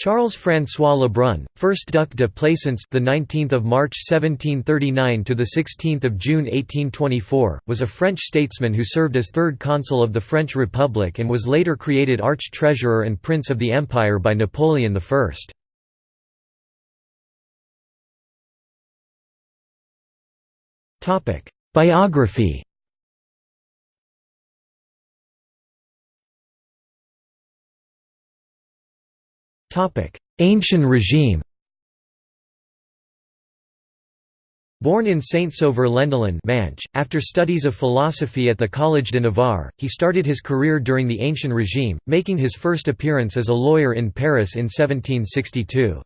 Charles-François Lebrun, 1st Duc de Plaisance, the 19th of March 1739 to the 16th of June 1824, was a French statesman who served as third consul of the French Republic and was later created arch-treasurer and prince of the empire by Napoleon I. Topic: Biography. Ancient regime. Born in Saint-Sauveur-Lendelin after studies of philosophy at the Collège de Navarre, he started his career during the Ancient regime, making his first appearance as a lawyer in Paris in 1762.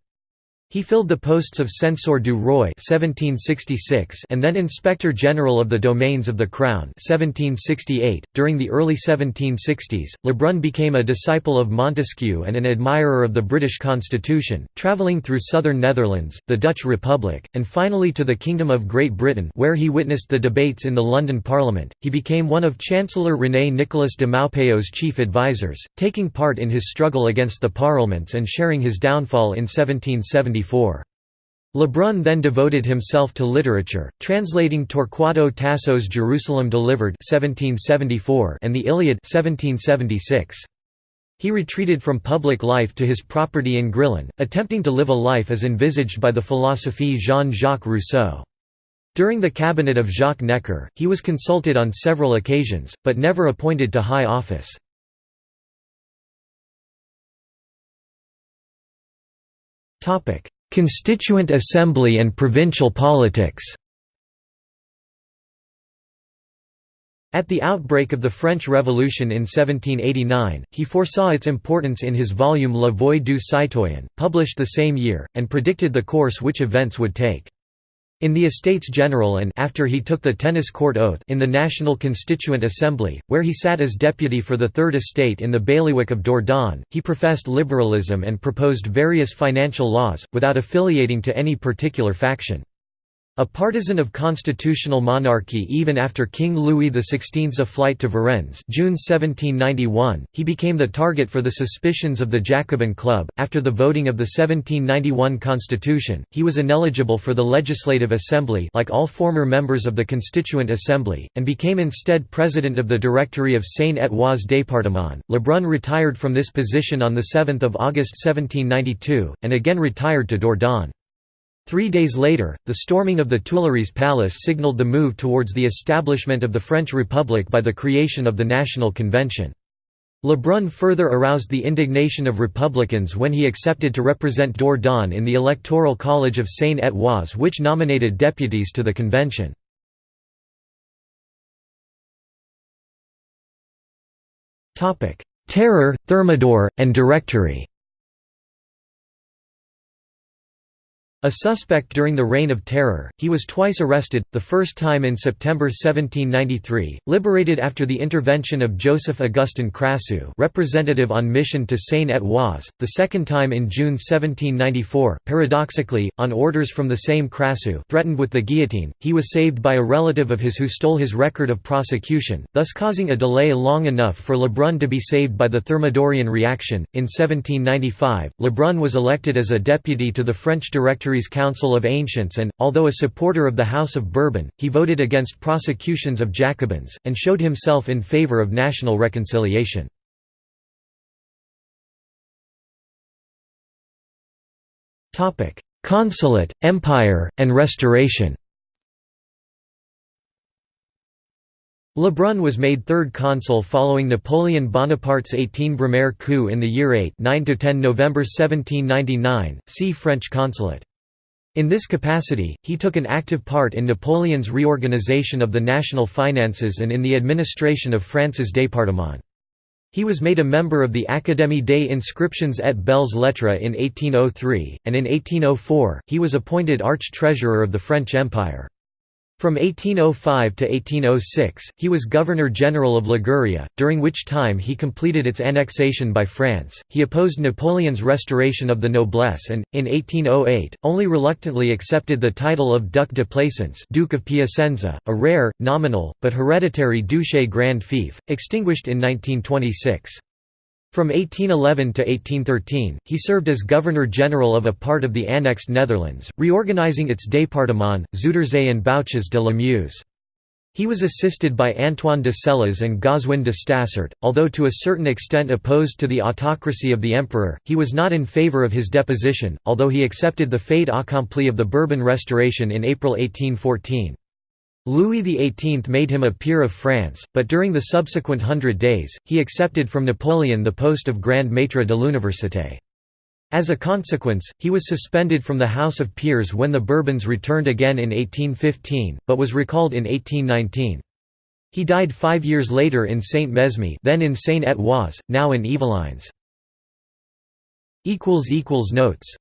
He filled the posts of censor du Roi (1766) and then Inspector General of the Domains of the Crown (1768). During the early 1760s, Lebrun became a disciple of Montesquieu and an admirer of the British Constitution, travelling through southern Netherlands, the Dutch Republic, and finally to the Kingdom of Great Britain, where he witnessed the debates in the London Parliament. He became one of Chancellor René Nicolas de Maupeou's chief advisers, taking part in his struggle against the parliaments and sharing his downfall in 1770. Lebrun then devoted himself to literature, translating Torquato Tasso's Jerusalem Delivered 1774 and the Iliad 1776. He retreated from public life to his property in Grillon, attempting to live a life as envisaged by the philosophe Jean-Jacques Rousseau. During the cabinet of Jacques Necker, he was consulted on several occasions, but never appointed to high office. Constituent Assembly and provincial politics At the outbreak of the French Revolution in 1789, he foresaw its importance in his volume La Voix du Citoyen, published the same year, and predicted the course which events would take. In the Estates General and after he took the tennis court oath in the National Constituent Assembly, where he sat as deputy for the Third Estate in the bailiwick of Dourdan, he professed liberalism and proposed various financial laws, without affiliating to any particular faction. A partisan of constitutional monarchy even after King Louis XVI's flight to Varennes June 1791, he became the target for the suspicions of the Jacobin Club. After the voting of the 1791 constitution, he was ineligible for the Legislative Assembly like all former members of the Constituent Assembly, and became instead president of the Directory of Seine-et-Oise département. Lebrun retired from this position on 7 August 1792, and again retired to Dourdan. Three days later, the storming of the Tuileries Palace signaled the move towards the establishment of the French Republic by the creation of the National Convention. Lebrun further aroused the indignation of Republicans when he accepted to represent Dourdan in the Electoral College of Seine-et-Oise which nominated deputies to the convention. Terror, Thermidor, and Directory A suspect during the Reign of Terror, he was twice arrested, the first time in September 1793, liberated after the intervention of Joseph Augustin Crassous representative on mission to Seine-et-Oise, the second time in June 1794, paradoxically, on orders from the same Crassous threatened with the guillotine, he was saved by a relative of his who stole his record of prosecution, thus causing a delay long enough for Lebrun to be saved by the Thermidorian reaction. In 1795, Lebrun was elected as a deputy to the French Directory Council of Ancients and, although a supporter of the House of Bourbon, he voted against prosecutions of Jacobins, and showed himself in favour of national reconciliation. Consulate, Empire, and Restoration Lebrun was made third consul following Napoleon Bonaparte's 18 Brumaire coup in the year 8 9–10 November 1799, see French consulate. In this capacity, he took an active part in Napoleon's reorganization of the national finances and in the administration of France's département. He was made a member of the Académie des Inscriptions et Belles Lettres in 1803, and in 1804, he was appointed arch-treasurer of the French Empire. From 1805 to 1806, he was Governor-General of Liguria, during which time he completed its annexation by France. He opposed Napoleon's restoration of the noblesse and, in 1808, only reluctantly accepted the title of Duc de Plaisance Duke of Piacenza, a rare, nominal, but hereditary duché grand fief, extinguished in 1926. From 1811 to 1813, he served as Governor-General of a part of the annexed Netherlands, reorganizing its département, Zuiderzee and Bouches-de-la-Meuse. He was assisted by Antoine de Celles and Goswin de Stassart. Although to a certain extent opposed to the autocracy of the emperor, he was not in favour of his deposition, although he accepted the fait accompli of the Bourbon Restoration in April 1814. Louis XVIII made him a peer of France, but during the subsequent Hundred Days, he accepted from Napoleon the post of Grand Maître de l'Université. As a consequence, he was suspended from the House of Peers when the Bourbons returned again in 1815, but was recalled in 1819. He died five years later in Saint-Mesme then in Seine-et-Oise, now in Yvelines. Notes